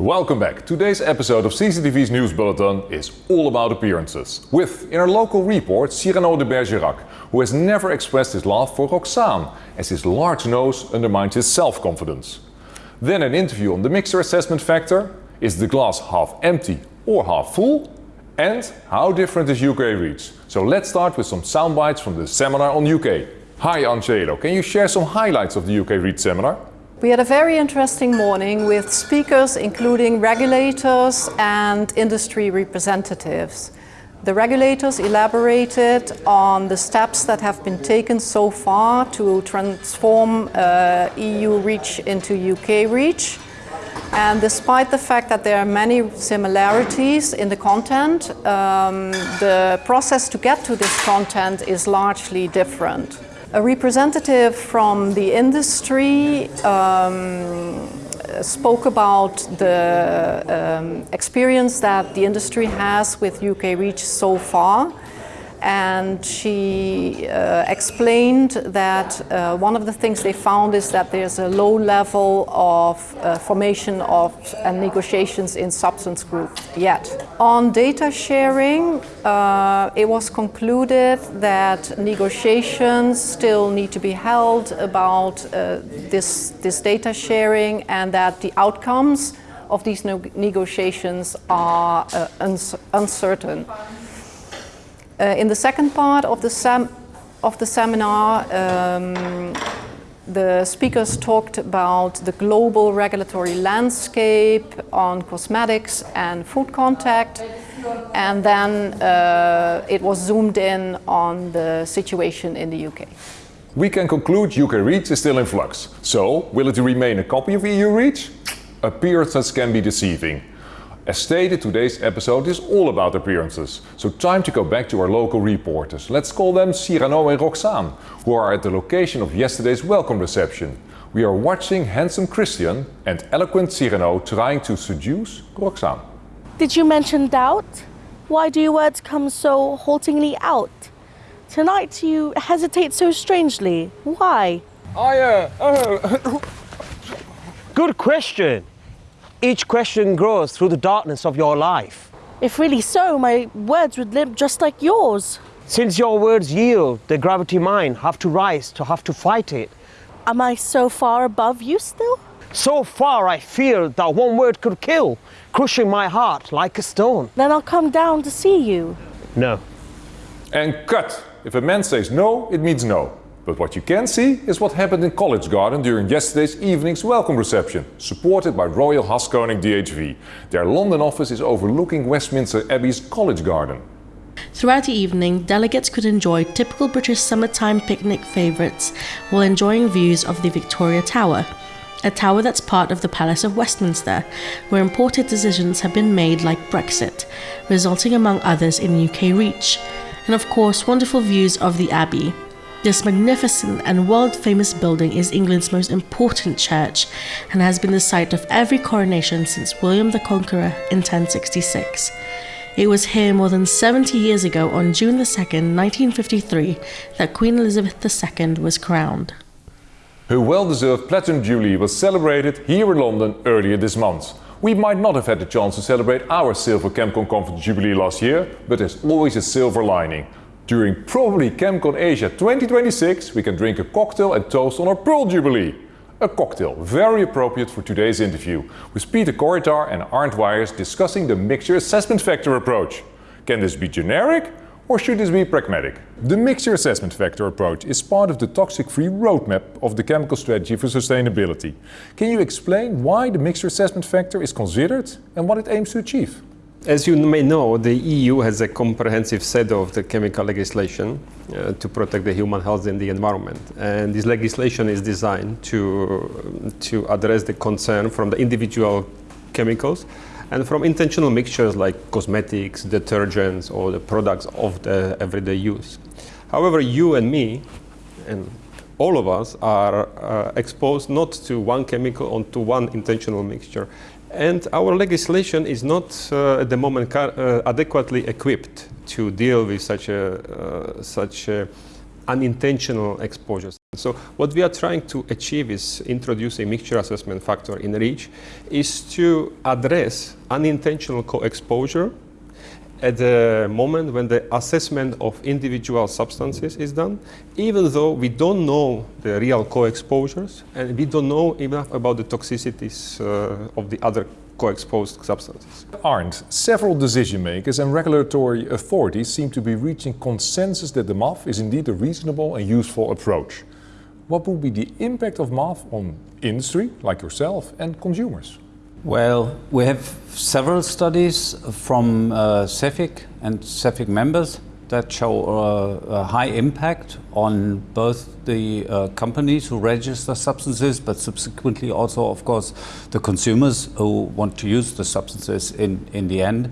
Welcome back. Today's episode of CCTV's News Bulletin is all about appearances. With, in our local report, Cyrano de Bergerac, who has never expressed his love for Roxane, as his large nose undermines his self-confidence. Then an interview on the mixture assessment factor, is the glass half empty or half full? And how different is UK Reach? So let's start with some sound bites from the seminar on UK. Hi Angelo, can you share some highlights of the UK Reach seminar? We had a very interesting morning with speakers including regulators and industry representatives. The regulators elaborated on the steps that have been taken so far to transform uh, EU REACH into UK REACH. And despite the fact that there are many similarities in the content, um, the process to get to this content is largely different. A representative from the industry um, spoke about the um, experience that the industry has with UK REACH so far and she uh, explained that uh, one of the things they found is that there's a low level of uh, formation of and negotiations in substance groups yet. On data sharing, uh, it was concluded that negotiations still need to be held about uh, this, this data sharing and that the outcomes of these negotiations are uh, uns uncertain. Uh, in the second part of the, sem of the seminar, um, the speakers talked about the global regulatory landscape on cosmetics and food contact and then uh, it was zoomed in on the situation in the UK. We can conclude UK REACH is still in flux. So, will it remain a copy of EU REACH? Appearances can be deceiving. As stated, today's episode is all about appearances. So time to go back to our local reporters. Let's call them Cyrano and Roxane, who are at the location of yesterday's welcome reception. We are watching handsome Christian and eloquent Cyrano trying to seduce Roxane. Did you mention doubt? Why do your words come so haltingly out? Tonight you hesitate so strangely. Why? I, uh, uh Good question. Each question grows through the darkness of your life. If really so, my words would limp just like yours. Since your words yield, the gravity mine have to rise to have to fight it. Am I so far above you still? So far I feel that one word could kill, crushing my heart like a stone. Then I'll come down to see you. No. And cut! If a man says no, it means no. But what you can see is what happened in College Garden during yesterday's evening's welcome reception, supported by Royal Haskoning DHV. Their London office is overlooking Westminster Abbey's College Garden. Throughout the evening, delegates could enjoy typical British summertime picnic favourites while enjoying views of the Victoria Tower, a tower that's part of the Palace of Westminster, where important decisions have been made like Brexit, resulting among others in UK REACH, and of course wonderful views of the Abbey, this magnificent and world famous building is England's most important church and has been the site of every coronation since William the Conqueror in 1066. It was here more than 70 years ago on June 2, 1953, that Queen Elizabeth II was crowned. Her well-deserved Platinum Jubilee was celebrated here in London earlier this month. We might not have had the chance to celebrate our Silver ChemCon Conference Jubilee last year, but there's always a silver lining. During probably ChemCon Asia 2026 we can drink a cocktail and toast on our Pearl Jubilee. A cocktail very appropriate for today's interview, with Peter Korytár and Arndt Weyers discussing the mixture assessment factor approach. Can this be generic or should this be pragmatic? The mixture assessment factor approach is part of the toxic-free roadmap of the chemical strategy for sustainability. Can you explain why the mixture assessment factor is considered and what it aims to achieve? As you may know, the EU has a comprehensive set of the chemical legislation uh, to protect the human health and the environment. And this legislation is designed to, to address the concern from the individual chemicals and from intentional mixtures like cosmetics, detergents, or the products of the everyday use. However, you and me, and all of us, are uh, exposed not to one chemical or to one intentional mixture. And our legislation is not uh, at the moment uh, adequately equipped to deal with such, a, uh, such a unintentional exposures. So what we are trying to achieve is introducing mixture assessment factor in REACH is to address unintentional co-exposure at the moment when the assessment of individual substances is done, even though we don't know the real co-exposures and we don't know enough about the toxicities uh, of the other co-exposed substances. Arndt, several decision makers and regulatory authorities seem to be reaching consensus that the MAF is indeed a reasonable and useful approach. What would be the impact of MAF on industry, like yourself, and consumers? Well, we have several studies from uh, CEFIC and CEFIC members that show uh, a high impact on both the uh, companies who register substances, but subsequently also, of course, the consumers who want to use the substances in, in the end,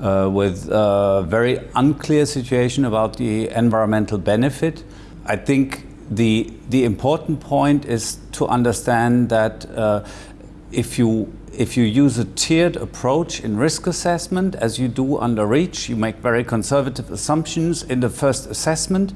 uh, with a very unclear situation about the environmental benefit. I think the, the important point is to understand that uh, if you if you use a tiered approach in risk assessment, as you do under REACH, you make very conservative assumptions in the first assessment,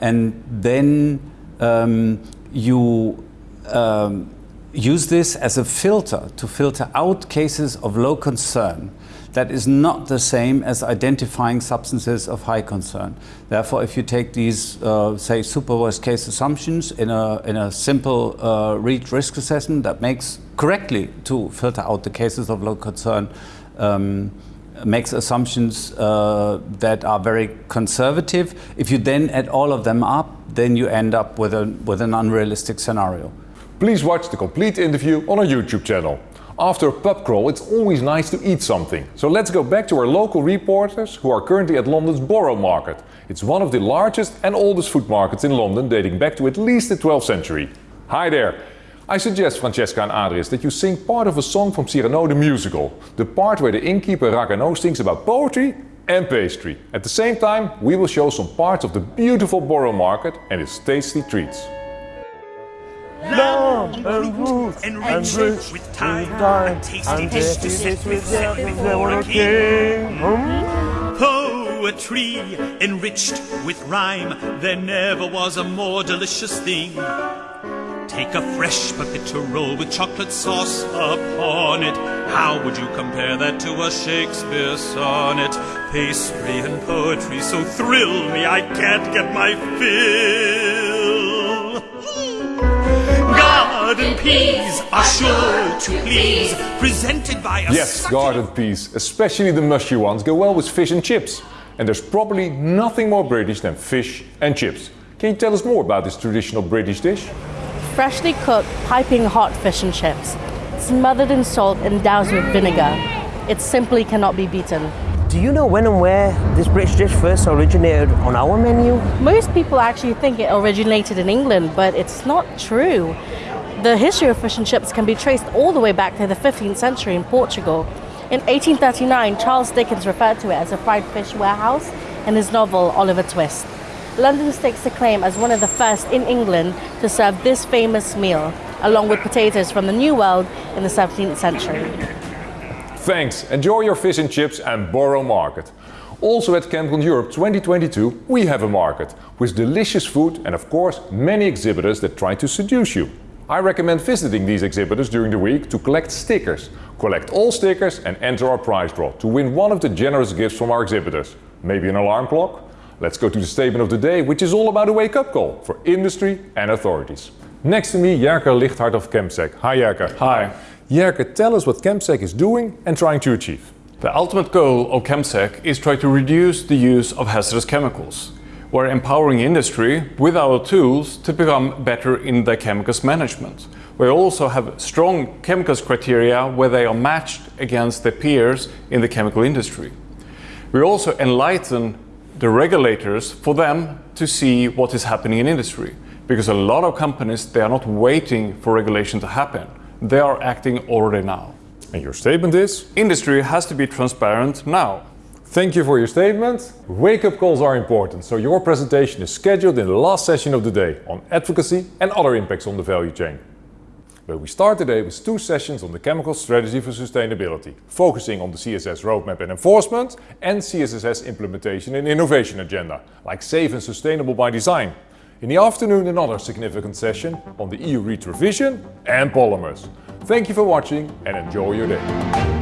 and then um, you um, use this as a filter to filter out cases of low concern. That is not the same as identifying substances of high concern. Therefore, if you take these, uh, say, super worst case assumptions in a, in a simple uh, REACH risk assessment that makes correctly to filter out the cases of low concern, um, makes assumptions uh, that are very conservative. If you then add all of them up, then you end up with, a, with an unrealistic scenario. Please watch the complete interview on our YouTube channel. After a pub crawl, it's always nice to eat something. So let's go back to our local reporters who are currently at London's Borough Market. It's one of the largest and oldest food markets in London, dating back to at least the 12th century. Hi there! I suggest, Francesca and Adrius, that you sing part of a song from Cyrano the musical. The part where the innkeeper Ragueneau sings about poetry and pastry. At the same time, we will show some parts of the beautiful Borough Market and its tasty treats. Lamb and roots enriched rich with thyme, thyme, a tasty and dish to set with set before a king. Hmm? Poetry enriched with rhyme, there never was a more delicious thing. Take a fresh roll with chocolate sauce upon it. How would you compare that to a Shakespeare sonnet? Pastry and poetry so thrill me, I can't get my fill. Garden peas are sure to please, presented by a Yes, succulent garden peas, especially the mushy ones, go well with fish and chips. And there's probably nothing more British than fish and chips. Can you tell us more about this traditional British dish? Freshly cooked, piping hot fish and chips, smothered in salt and doused with vinegar. It simply cannot be beaten. Do you know when and where this British dish first originated on our menu? Most people actually think it originated in England, but it's not true. The history of fish and chips can be traced all the way back to the 15th century in Portugal. In 1839, Charles Dickens referred to it as a fried fish warehouse in his novel Oliver Twist. London stakes the claim as one of the first in England to serve this famous meal, along with potatoes from the New World in the 17th century. Thanks, enjoy your fish and chips and Borough Market. Also at ChemCon Europe 2022 we have a market with delicious food and of course many exhibitors that try to seduce you. I recommend visiting these exhibitors during the week to collect stickers. Collect all stickers and enter our prize draw to win one of the generous gifts from our exhibitors. Maybe an alarm clock? Let's go to the statement of the day which is all about a wake-up call for industry and authorities. Next to me Jerker Ligthart of Chemsec. Hi Jerker. Hi. Jerker, tell us what Chemsec is doing and trying to achieve. The ultimate goal of Chemsec is try to reduce the use of hazardous chemicals. We're empowering industry with our tools to become better in their chemicals management. We also have strong chemicals criteria where they are matched against their peers in the chemical industry. We also enlighten the regulators for them to see what is happening in industry. Because a lot of companies, they are not waiting for regulation to happen. They are acting already now. And your statement is? Industry has to be transparent now. Thank you for your statement. Wake-up calls are important, so your presentation is scheduled in the last session of the day on advocacy and other impacts on the value chain. But we start today with two sessions on the chemical strategy for sustainability, focusing on the CSS roadmap and enforcement and CSSS implementation and innovation agenda, like safe and sustainable by design. In the afternoon another significant session on the EU REACH revision and polymers. Thank you for watching and enjoy your day.